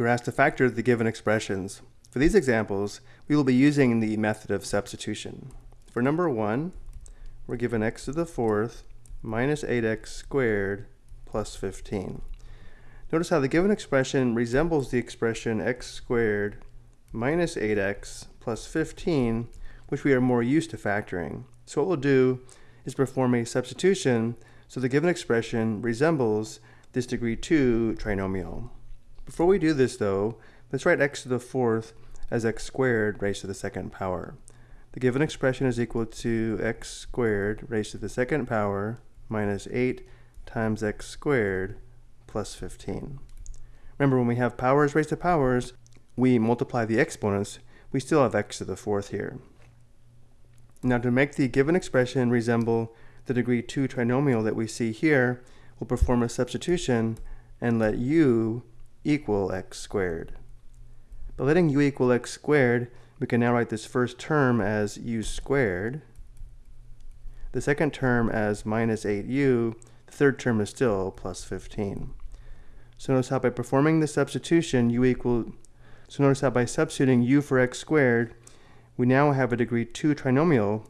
we're asked to factor the given expressions. For these examples, we will be using the method of substitution. For number 1, we're given x to the fourth minus 8x squared plus 15. Notice how the given expression resembles the expression x squared minus 8x plus 15, which we are more used to factoring. So what we'll do is perform a substitution so the given expression resembles this degree 2 trinomial. Before we do this though, let's write x to the fourth as x squared raised to the second power. The given expression is equal to x squared raised to the second power minus 8 times x squared plus 15. Remember, when we have powers raised to powers, we multiply the exponents. We still have x to the fourth here. Now to make the given expression resemble the degree 2 trinomial that we see here, we'll perform a substitution and let u equal x squared. By letting u equal x squared, we can now write this first term as u squared, the second term as minus 8u, the third term is still plus 15. So notice how by performing the substitution, u equal, so notice how by substituting u for x squared, we now have a degree 2 trinomial,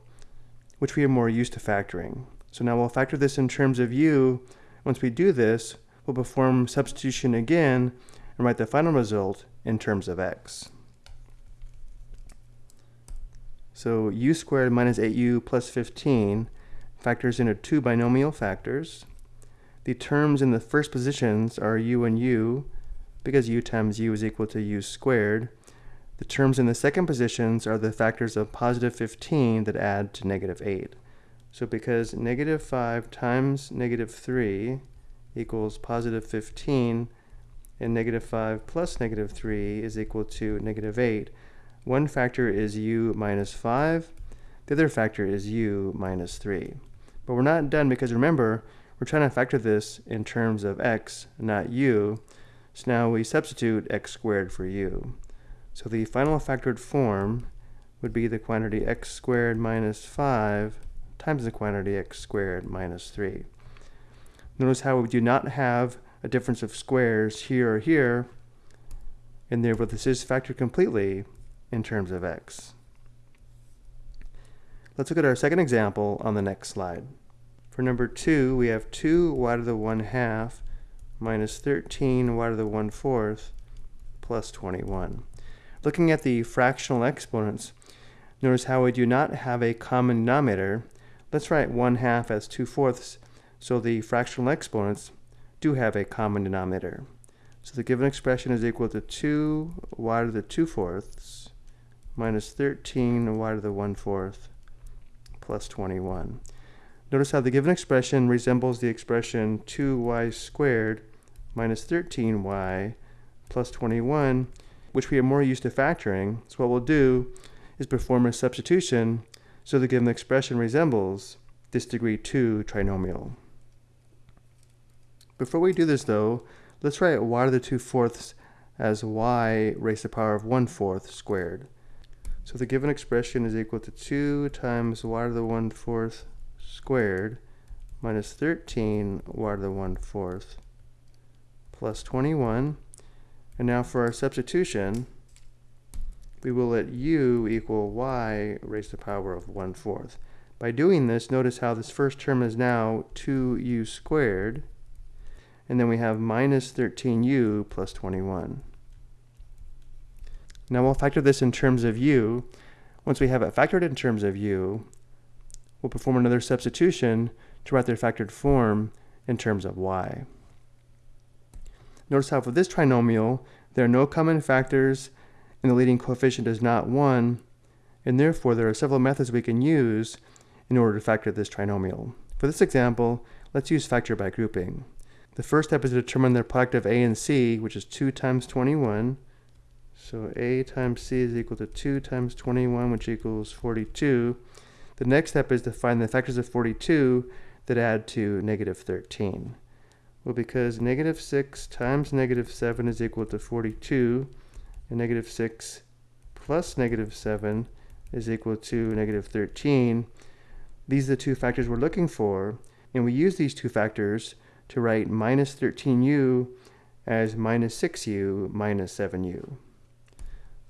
which we are more used to factoring. So now we'll factor this in terms of u. Once we do this, we'll perform substitution again and write the final result in terms of x. So u squared minus 8u plus 15 factors into two binomial factors. The terms in the first positions are u and u, because u times u is equal to u squared. The terms in the second positions are the factors of positive 15 that add to negative 8. So because negative 5 times negative 3 equals positive 15, and negative 5 plus negative 3 is equal to negative 8, one factor is u minus 5, the other factor is u minus 3. But we're not done because remember, we're trying to factor this in terms of x, not u. So now we substitute x squared for u. So the final factored form would be the quantity x squared minus 5 times the quantity x squared minus 3. Notice how we do not have a difference of squares here or here, and therefore this is factored completely in terms of x. Let's look at our second example on the next slide. For number 2, we have 2 y to the 1 half minus 13 y to the 1 fourth plus 21. Looking at the fractional exponents, notice how we do not have a common denominator. Let's write 1 half as 2 fourths, so the fractional exponents do have a common denominator. So the given expression is equal to 2 y to the 2 fourths minus 13 y to the 1 fourth plus 21. Notice how the given expression resembles the expression 2y squared minus 13y plus 21, which we are more used to factoring. So what we'll do is perform a substitution so the given expression resembles this degree 2 trinomial. Before we do this though, let's write y to the 2 fourths as y raised to the power of 1 fourth squared. So the given expression is equal to 2 times y to the 1 fourth squared minus 13 y to the 1 fourth plus 21. And now for our substitution, we will let u equal y raised to the power of 1 fourth. By doing this, notice how this first term is now 2u squared, and then we have minus 13u plus 21. Now we'll factor this in terms of u. Once we have it factored in terms of u, we'll perform another substitution to write their factored form in terms of y. Notice how for this trinomial, there are no common factors and the leading coefficient is not 1, and therefore there are several methods we can use in order to factor this trinomial. For this example, let's use factor by grouping. The first step is to determine the product of a and c, which is 2 times 21. So a times c is equal to 2 times 21, which equals 42. The next step is to find the factors of 42 that add to negative 13. Well, because negative 6 times negative 7 is equal to 42, and negative 6 plus negative 7 is equal to negative 13, these are the two factors we're looking for, and we use these two factors to write minus 13u as minus 6u minus 7u.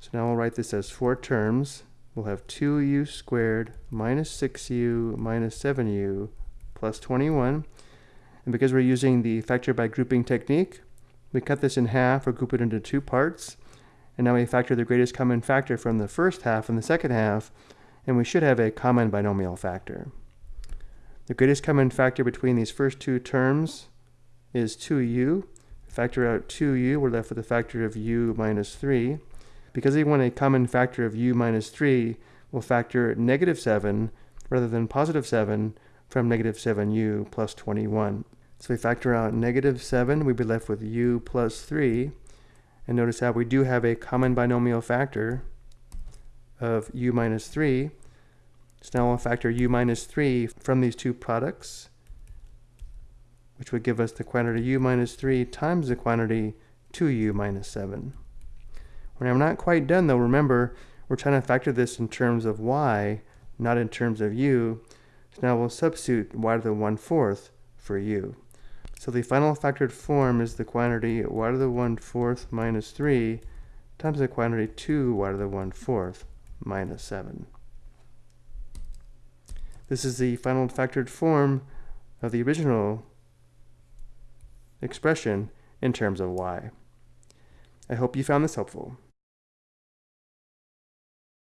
So now we'll write this as four terms. We'll have 2u squared minus 6u minus 7u plus 21. And because we're using the factor by grouping technique, we cut this in half or group it into two parts. And now we factor the greatest common factor from the first half and the second half, and we should have a common binomial factor. The greatest common factor between these first two terms is 2u. Factor out 2u, we're left with a factor of u minus 3. Because we want a common factor of u minus 3, we'll factor negative 7 rather than positive 7 from negative 7u plus 21. So we factor out negative 7, we'd be left with u plus 3. And notice how we do have a common binomial factor of u minus 3. So now we'll factor u minus 3 from these two products, which would give us the quantity u minus 3 times the quantity 2u minus 7. When I'm not quite done though. Remember, we're trying to factor this in terms of y, not in terms of u. So now we'll substitute y to the 1 fourth for u. So the final factored form is the quantity y to the 1 fourth minus 3 times the quantity 2 y to the 1 fourth minus 7. This is the final factored form of the original expression in terms of y. I hope you found this helpful.